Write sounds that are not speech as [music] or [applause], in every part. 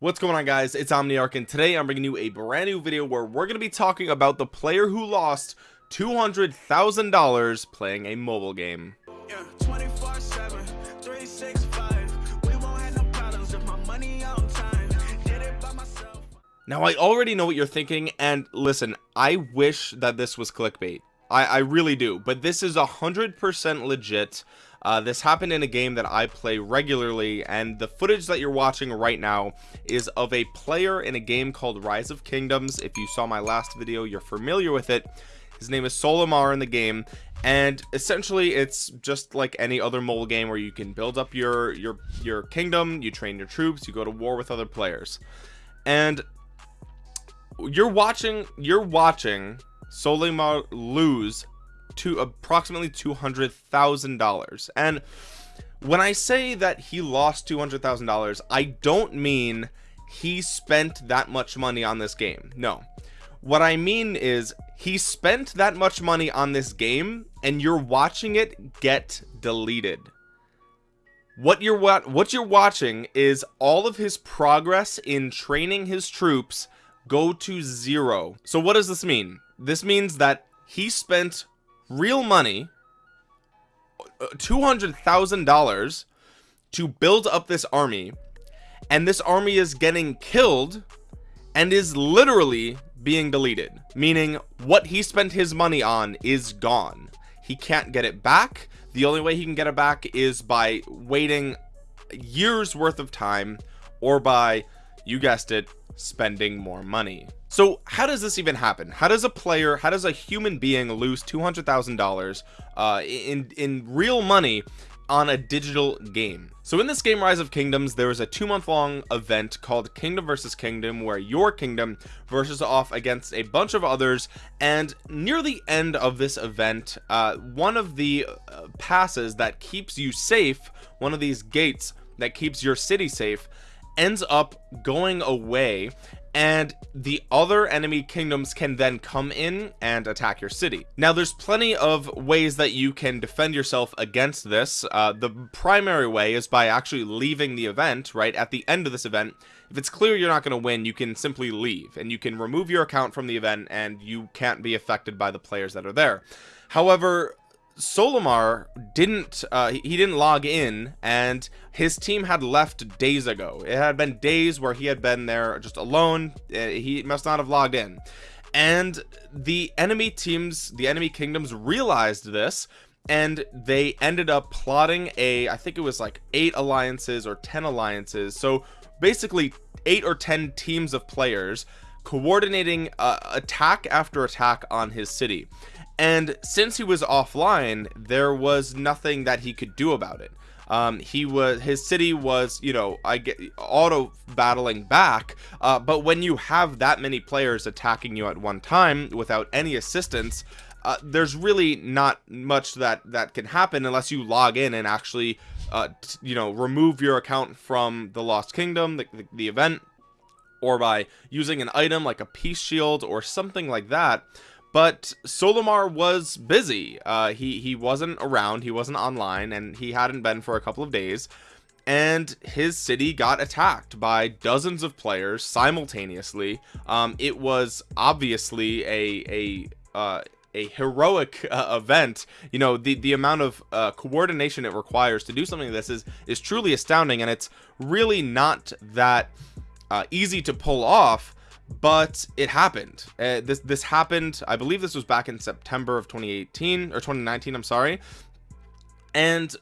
what's going on guys? It's omniarch and today i'm bringing you a brand new video where we're going to be talking about the player who lost two hundred thousand dollars playing a mobile game. Yeah, 24 7 365 we won't have no problems if my money on time. Did it by myself. Now i already know what you're thinking and listen i wish that this was clickbait i i really do. But this is a hundred percent legit. Uh, this happened in a game that I play regularly and the footage that you're watching right now is of a player in a game called Rise of Kingdoms. If you saw my last video you're familiar with it. His name is Solimar in the game and essentially it's just like any other mobile game where you can build up your your your kingdom you train your troops you go to war with other players. And you're watching you're watching Solimar lose to approximately two hundred thousand dollars. And when I say that he lost two hundred thousand dollars I don't mean he spent that much money on this game. No. What I mean is he spent that much money on this game and you're watching it get deleted. What you're what what you're watching is all of his progress in training his troops go to zero. So what does this mean this means that he spent real money uh, $200,000 to build up this army and this army is getting killed and is literally being deleted meaning what he spent his money on is gone. He can't get it back. The only way he can get it back is by waiting years worth of time or by you guessed it spending more money. So how does this even happen? How does a player how does a human being lose two hundred thousand dollars uh in in real money on a digital game? So in this game rise of kingdoms there is a two month long event called kingdom versus kingdom where your kingdom versus off against a bunch of others. And near the end of this event uh, one of the uh, passes that keeps you safe one of these gates that keeps your city safe ends up going away and the other enemy kingdoms can then come in and attack your city. Now there's plenty of ways that you can defend yourself against this. Uh, the primary way is by actually leaving the event right? At the end of this event if it's clear you're not going to win you can simply leave and you can remove your account from the event and you can't be affected by the players that are there. However Solimar didn't uh, he didn't log in and his team had left days ago. It had been days where he had been there just alone. Uh, he must not have logged in. And the enemy teams the enemy kingdoms realized this and they ended up plotting a I think it was like eight alliances or ten alliances. So basically eight or ten teams of players coordinating uh, attack after attack on his city and since he was offline there was nothing that he could do about it. Um, he was his city was you know I get auto battling back uh, but when you have that many players attacking you at one time without any assistance uh, there's really not much that that can happen unless you log in and actually uh, you know remove your account from the lost kingdom the, the, the event or by using an item like a peace shield or something like that but Solimar was busy. Uh, he he wasn't around he wasn't online and he hadn't been for a couple of days. And his city got attacked by dozens of players simultaneously. Um, it was obviously a a uh, a heroic uh, event. You know the the amount of uh, coordination it requires to do something like this is is truly astounding and it's really not that uh, easy to pull off but it happened. Uh, this this happened I believe this was back in September of 2018 or 2019 I'm sorry. And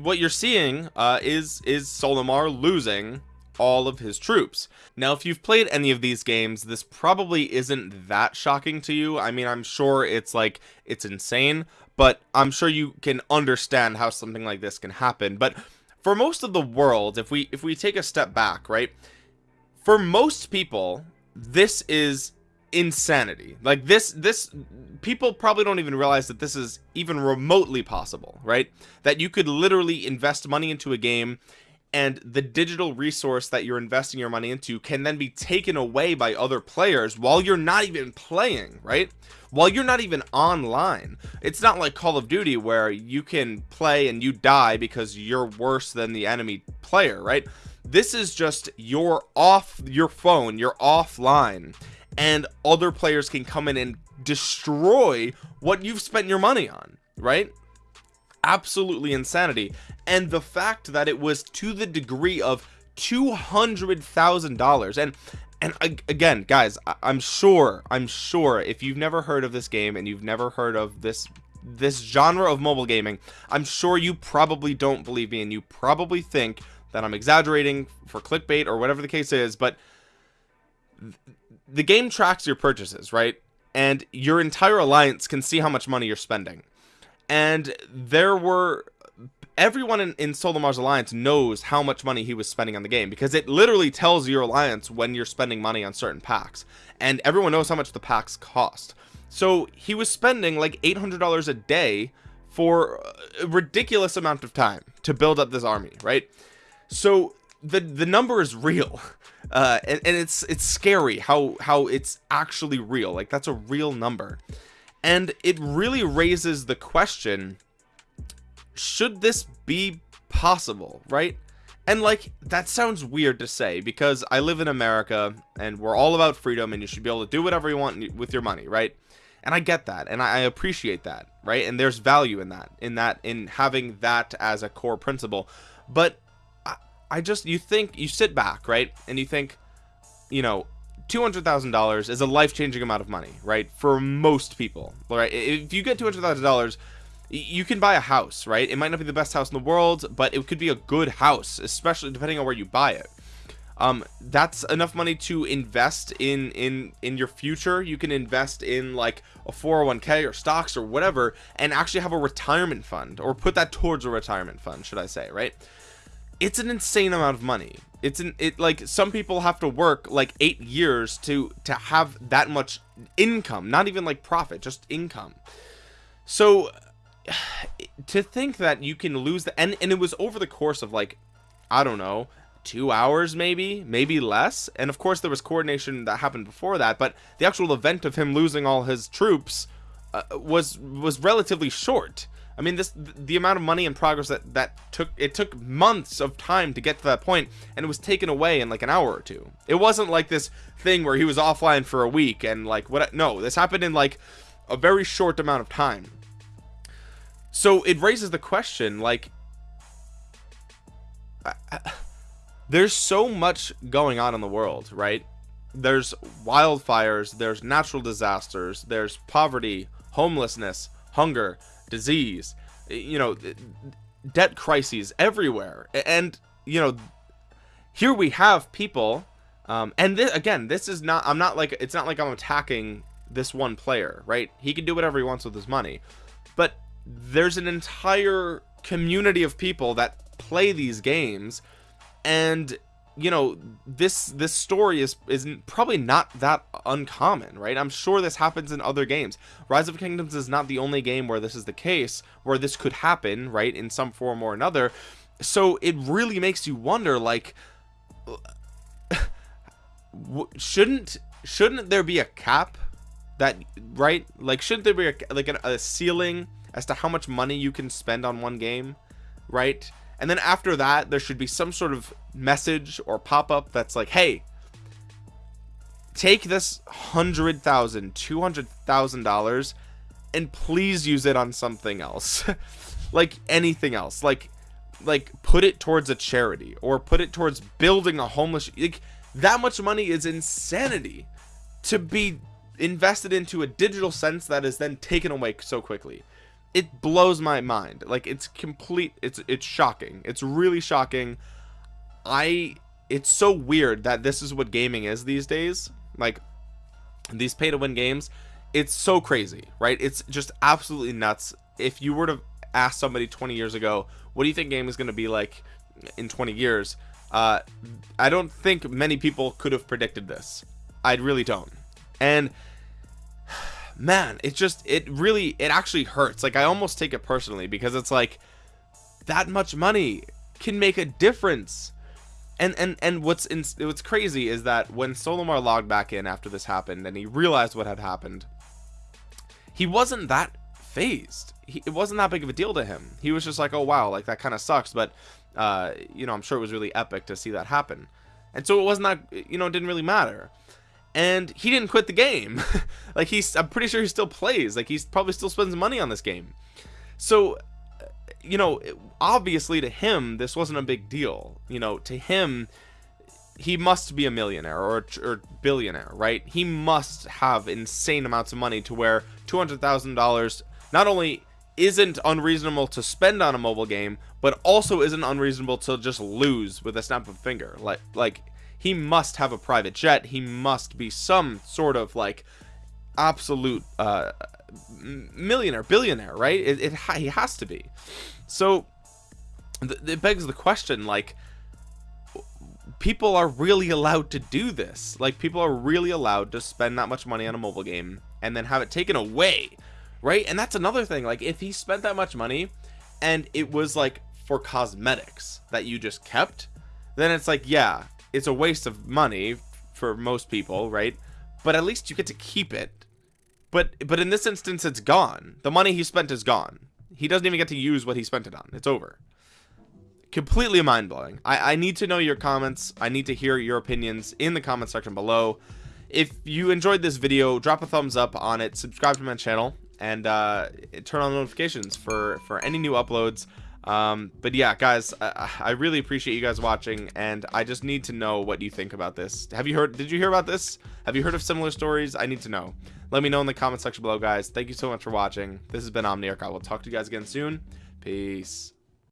what you're seeing uh, is is Solimar losing all of his troops. Now if you've played any of these games this probably isn't that shocking to you. I mean I'm sure it's like it's insane but I'm sure you can understand how something like this can happen. But for most of the world if we if we take a step back right for most people this is insanity. Like this this people probably don't even realize that this is even remotely possible right? That you could literally invest money into a game and the digital resource that you're investing your money into can then be taken away by other players while you're not even playing right? While you're not even online. It's not like Call of Duty where you can play and you die because you're worse than the enemy player right this is just your off your phone you're offline and other players can come in and destroy what you've spent your money on right? Absolutely insanity. And the fact that it was to the degree of two hundred thousand dollars and and again guys i'm sure i'm sure if you've never heard of this game and you've never heard of this this genre of mobile gaming i'm sure you probably don't believe me and you probably think that i'm exaggerating for clickbait or whatever the case is but the game tracks your purchases right? And your entire alliance can see how much money you're spending. And there were everyone in, in Solimar's alliance knows how much money he was spending on the game because it literally tells your alliance when you're spending money on certain packs. And everyone knows how much the packs cost. So he was spending like $800 a day for a ridiculous amount of time to build up this army right so the the number is real. [laughs] Uh and, and it's it's scary how how it's actually real. Like that's a real number. And it really raises the question should this be possible right? And like that sounds weird to say because I live in America and we're all about freedom and you should be able to do whatever you want with your money right? And I get that and I appreciate that right? And there's value in that in that in having that as a core principle. But I, just you think you sit back right? And you think you know $200,000 is a life-changing amount of money right? For most people right? If you get $200,000 you can buy a house right? It might not be the best house in the world but it could be a good house especially depending on where you buy it. Um that's enough money to invest in in in your future. You can invest in like a 401k or stocks or whatever and actually have a retirement fund or put that towards a retirement fund should i say right it's an insane amount of money. It's an it like some people have to work like eight years to to have that much income not even like profit just income. So [sighs] to think that you can lose the and, and it was over the course of like i don't know two hours maybe maybe less. And of course there was coordination that happened before that but the actual event of him losing all his troops uh, was was relatively short i mean this the amount of money and progress that that took it took months of time to get to that point and it was taken away in like an hour or two. It wasn't like this thing where he was offline for a week and like what no this happened in like a very short amount of time. So it raises the question like there's so much going on in the world right? There's wildfires there's natural disasters there's poverty homelessness hunger disease you know debt crises everywhere. And you know here we have people um and this again this is not i'm not like it's not like i'm attacking this one player right? He can do whatever he wants with his money. But there's an entire community of people that play these games and you know this this story is is probably not that uncommon right? I'm sure this happens in other games. Rise of kingdoms is not the only game where this is the case where this could happen right in some form or another. So it really makes you wonder like [laughs] shouldn't shouldn't there be a cap that right? Like shouldn't there be a, like a, a ceiling as to how much money you can spend on one game right and then after that there should be some sort of message or pop-up that's like hey take this hundred thousand two hundred thousand dollars and please use it on something else. [laughs] Like anything else. Like like put it towards a charity or put it towards building a homeless like that much money is insanity to be invested into a digital sense that is then taken away so quickly it blows my mind. Like it's complete it's it's shocking. It's really shocking. I it's so weird that this is what gaming is these days. Like these pay to win games it's so crazy right? It's just absolutely nuts. If you were to ask somebody 20 years ago what do you think game is going to be like in 20 years? Uh i don't think many people could have predicted this. I really don't. And man it just it really it actually hurts. Like i almost take it personally because it's like that much money can make a difference. And and and what's in what's crazy is that when Solimar logged back in after this happened and he realized what had happened he wasn't that fazed. He, it wasn't that big of a deal to him. He was just like oh wow like that kind of sucks. But uh you know i'm sure it was really epic to see that happen. And so it wasn't that you know it didn't really matter and he didn't quit the game. [laughs] Like he's i'm pretty sure he still plays. Like he's probably still spends money on this game. So you know obviously to him this wasn't a big deal. You know to him he must be a millionaire or, or billionaire right? He must have insane amounts of money to where $200,000 not only isn't unreasonable to spend on a mobile game but also isn't unreasonable to just lose with a snap of a finger. Like like he must have a private jet. He must be some sort of like absolute uh millionaire billionaire right? It, it he has to be. So it begs the question like people are really allowed to do this. Like people are really allowed to spend that much money on a mobile game and then have it taken away right? And that's another thing like if he spent that much money and it was like for cosmetics that you just kept then it's like yeah it's a waste of money for most people right? But at least you get to keep it. But but in this instance it's gone. The money he spent is gone. He doesn't even get to use what he spent it on. It's over. Completely mind-blowing. I, I need to know your comments. I need to hear your opinions in the comment section below. If you enjoyed this video drop a thumbs up on it subscribe to my channel and uh, turn on notifications for for any new uploads um but yeah guys I, I, really appreciate you guys watching and i just need to know what you think about this. Have you heard did you hear about this? Have you heard of similar stories? I need to know. Let me know in the comment section below guys. Thank you so much for watching. This has been omniarch. I will talk to you guys again soon. Peace